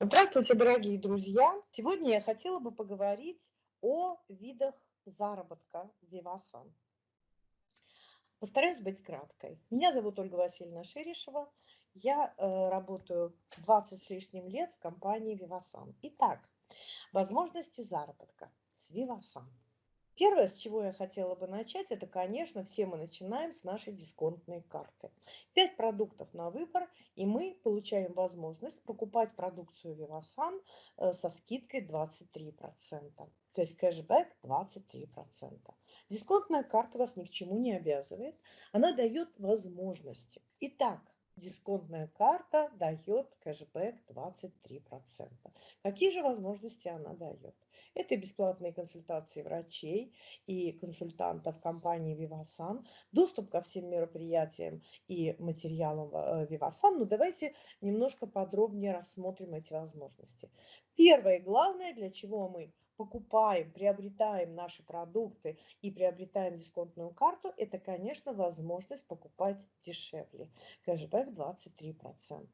Здравствуйте, дорогие друзья! Сегодня я хотела бы поговорить о видах заработка Vivasan. Постараюсь быть краткой. Меня зовут Ольга Васильевна Шерешева. Я э, работаю 20 с лишним лет в компании Vivasan. Итак, возможности заработка с Vivasan. Первое, с чего я хотела бы начать, это, конечно, все мы начинаем с нашей дисконтной карты. Пять продуктов на выбор, и мы получаем возможность покупать продукцию Vivasan э, со скидкой 23%. То есть кэшбэк 23%. Дисконтная карта вас ни к чему не обязывает. Она дает возможности. Итак, дисконтная карта дает кэшбэк 23%. Какие же возможности она дает? Это бесплатные консультации врачей и консультантов компании Vivasan, доступ ко всем мероприятиям и материалам э, Vivasan. Но ну, давайте немножко подробнее рассмотрим эти возможности. Первое и главное, для чего мы покупаем, приобретаем наши продукты и приобретаем дисконтную карту, это, конечно, возможность покупать дешевле. Кэшбэк 23%.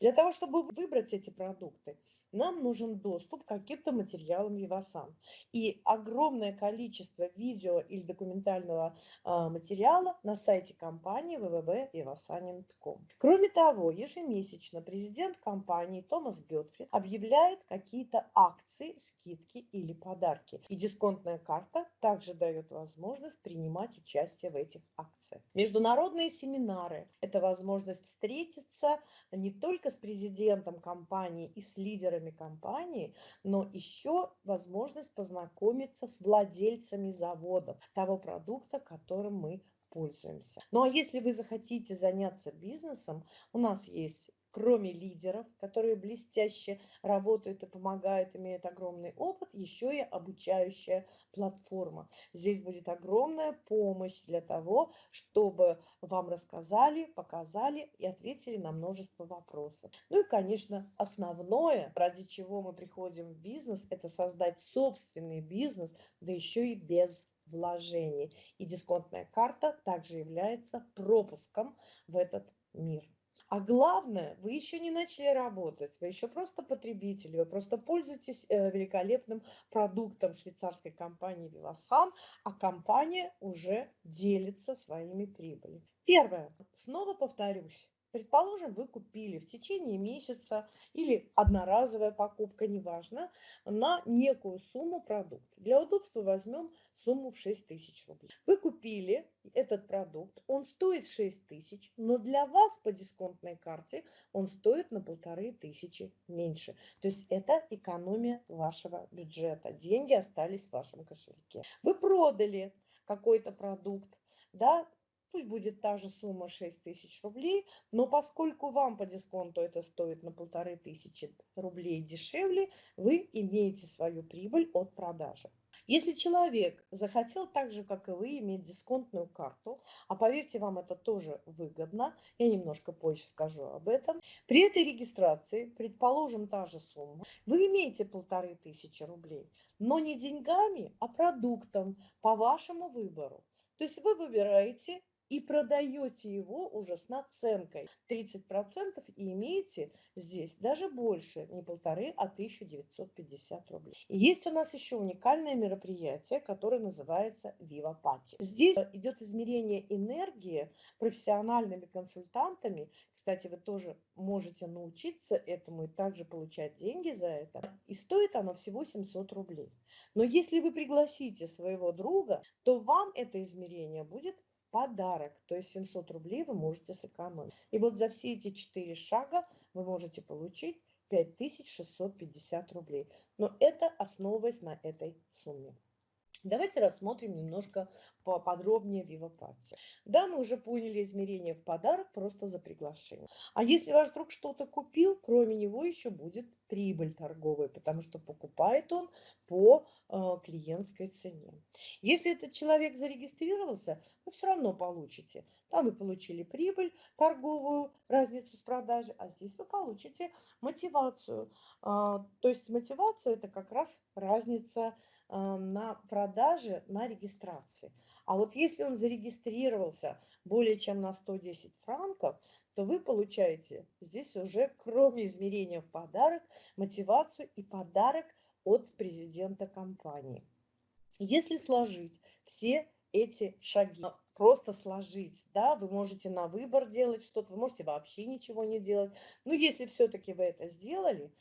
Для того, чтобы выбрать эти продукты, нам нужен доступ к каким-то материалам Vivasan. И огромное количество видео или документального а, материала на сайте компании www.vivasanin.com. Кроме того, ежемесячно президент компании Томас Гетфрид объявляет какие-то акции, скидки или подарки. И дисконтная карта также дает возможность принимать участие в этих акциях. Международные семинары – это возможность встретиться не только с президентом компании и с лидерами компании, но еще возможность познакомиться с владельцами заводов того продукта, которым мы пользуемся. Ну а если вы захотите заняться бизнесом, у нас есть кроме лидеров, которые блестяще работают и помогают, имеют огромный опыт, еще и обучающая платформа. Здесь будет огромная помощь для того, чтобы вам рассказали, показали и ответили на множество вопросов. Ну и, конечно, основное, ради чего мы приходим в бизнес, это создать собственный бизнес, да еще и без вложений. И дисконтная карта также является пропуском в этот мир. А главное, вы еще не начали работать, вы еще просто потребитель, вы просто пользуетесь э, великолепным продуктом швейцарской компании Vivasan, а компания уже делится своими прибылями. Первое. Снова повторюсь. Предположим, вы купили в течение месяца или одноразовая покупка, неважно, на некую сумму продукт. Для удобства возьмем сумму в 6 тысяч рублей. Вы купили этот продукт, он стоит 6 тысяч, но для вас по дисконтной карте он стоит на полторы тысячи меньше. То есть это экономия вашего бюджета. Деньги остались в вашем кошельке. Вы продали какой-то продукт, да, Пусть будет та же сумма 6 тысяч рублей, но поскольку вам по дисконту это стоит на полторы тысячи рублей дешевле, вы имеете свою прибыль от продажи. Если человек захотел так же, как и вы, иметь дисконтную карту, а поверьте, вам это тоже выгодно, я немножко позже скажу об этом, при этой регистрации, предположим, та же сумма, вы имеете полторы тысячи рублей, но не деньгами, а продуктом по вашему выбору. То есть вы выбираете и продаете его уже с наценкой 30% и имеете здесь даже больше, не полторы, а 1950 рублей. Есть у нас еще уникальное мероприятие, которое называется Viva Party. Здесь идет измерение энергии профессиональными консультантами. Кстати, вы тоже можете научиться этому и также получать деньги за это. И стоит оно всего 700 рублей. Но если вы пригласите своего друга, то вам это измерение будет подарок, то есть 700 рублей вы можете сэкономить. И вот за все эти четыре шага вы можете получить 5650 рублей. Но это основываясь на этой сумме. Давайте рассмотрим немножко поподробнее Вивапати. Да, мы уже поняли измерение в подарок просто за приглашение. А если ваш друг что-то купил, кроме него еще будет прибыль торговая, потому что покупает он по э, клиентской цене. Если этот человек зарегистрировался, вы все равно получите. Там вы получили прибыль торговую, разницу с продажи, а здесь вы получите мотивацию. Э, то есть мотивация это как раз разница э, на продаже, на регистрации. А вот если он зарегистрировался более чем на 110 франков, то вы получаете здесь уже, кроме измерения в подарок, мотивацию и подарок от президента компании. Если сложить все эти шаги, просто сложить, да, вы можете на выбор делать что-то, вы можете вообще ничего не делать. Но если все-таки вы это сделали,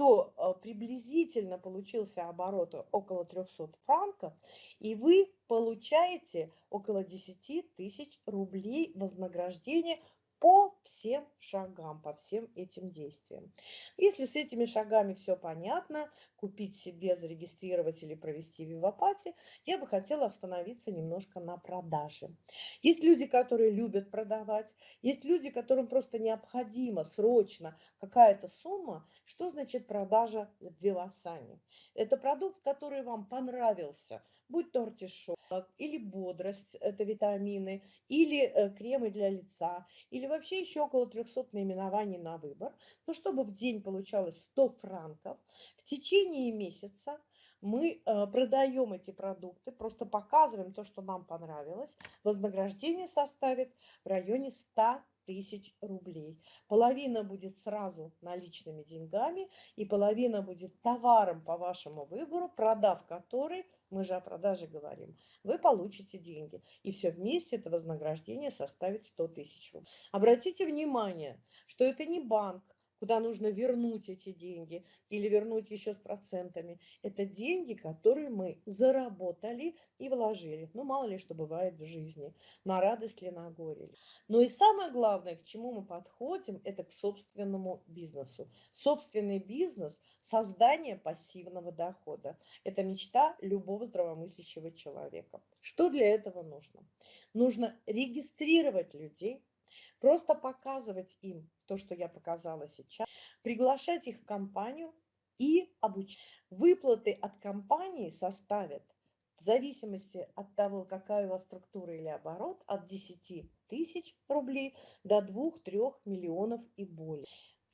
то а, приблизительно получился оборот около 300 франков, и вы получаете около 10 тысяч рублей вознаграждения по всем шагам, по всем этим действиям. Если с этими шагами все понятно, купить себе, зарегистрировать или провести вивапати, я бы хотела остановиться немножко на продаже. Есть люди, которые любят продавать, есть люди, которым просто необходима срочно какая-то сумма. Что значит продажа в Вивасане? Это продукт, который вам понравился, будь то артишок, или бодрость, это витамины, или э, кремы для лица, или вообще еще около 300 наименований на выбор. Но чтобы в день получалось 100 франков, в течение месяца мы э, продаем эти продукты, просто показываем то, что нам понравилось. Вознаграждение составит в районе 100 тысяч рублей. Половина будет сразу наличными деньгами и половина будет товаром по вашему выбору, продав который мы же о продаже говорим, вы получите деньги. И все вместе это вознаграждение составит 100 тысяч рублей. Обратите внимание, что это не банк, куда нужно вернуть эти деньги или вернуть еще с процентами. Это деньги, которые мы заработали и вложили. Ну, мало ли что бывает в жизни, на радость ли, на горе. Но и самое главное, к чему мы подходим, это к собственному бизнесу. Собственный бизнес – создание пассивного дохода. Это мечта любого здравомыслящего человека. Что для этого нужно? Нужно регистрировать людей, Просто показывать им то, что я показала сейчас, приглашать их в компанию и обучать. Выплаты от компании составят в зависимости от того, какая у вас структура или оборот, от 10 тысяч рублей до 2-3 миллионов и более.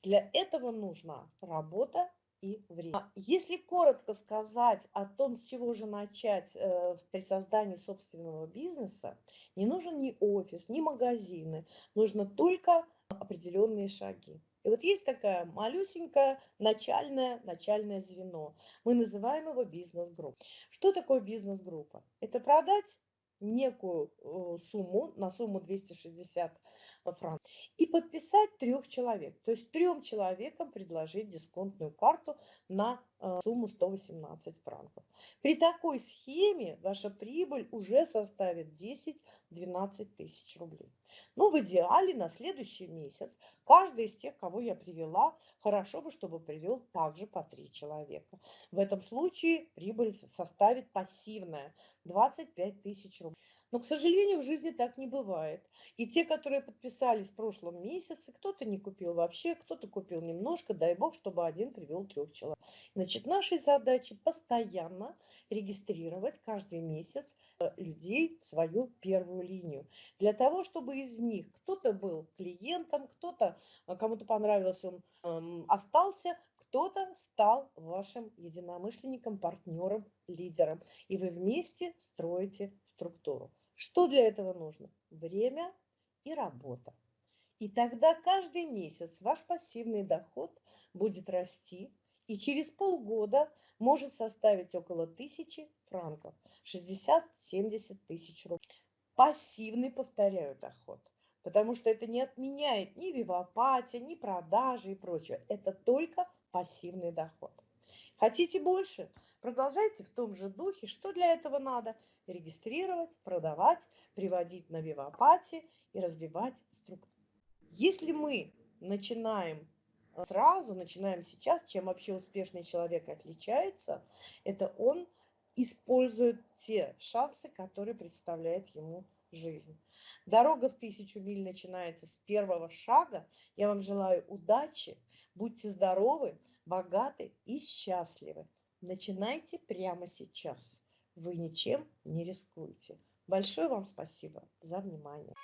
Для этого нужна работа и время. А если коротко сказать о том, с чего же начать э, при создании собственного бизнеса, не нужен ни офис, ни магазины, нужно только определенные шаги. И вот есть такая малюсенькая начальное, начальное звено. Мы называем его бизнес-группа. Что такое бизнес-группа? Это продать некую э, сумму, на сумму 260 франков, и подписать трех человек. То есть трем человекам предложить дисконтную карту на э, сумму 118 франков. При такой схеме ваша прибыль уже составит 10-12 тысяч рублей. Ну, в идеале на следующий месяц каждый из тех, кого я привела, хорошо бы, чтобы привел также по три человека. В этом случае прибыль составит пассивная 25 тысяч рублей. Но, к сожалению, в жизни так не бывает. И те, которые подписались в прошлом месяце, кто-то не купил вообще, кто-то купил немножко, дай бог, чтобы один привел трех человек. Значит, нашей задачей постоянно регистрировать каждый месяц э, людей в свою первую линию. Для того, чтобы из них кто-то был клиентом, кто-то, э, кому-то понравилось, он эм, остался, кто-то стал вашим единомышленником, партнером, лидером. И вы вместе строите структуру. Что для этого нужно? Время и работа. И тогда каждый месяц ваш пассивный доход будет расти и через полгода может составить около тысячи франков, 60-70 тысяч рублей. Пассивный, повторяю, доход. Потому что это не отменяет ни вивапатия, ни продажи и прочее. Это только пассивный доход. Хотите больше? Продолжайте в том же духе. Что для этого надо? Регистрировать, продавать, приводить на вивапати и развивать структуру. Если мы начинаем э, сразу, начинаем сейчас, чем вообще успешный человек отличается, это он использует те шансы, которые представляет ему жизнь. Дорога в тысячу миль начинается с первого шага. Я вам желаю удачи, будьте здоровы, богаты и счастливы. Начинайте прямо сейчас. Вы ничем не рискуете. Большое вам спасибо за внимание.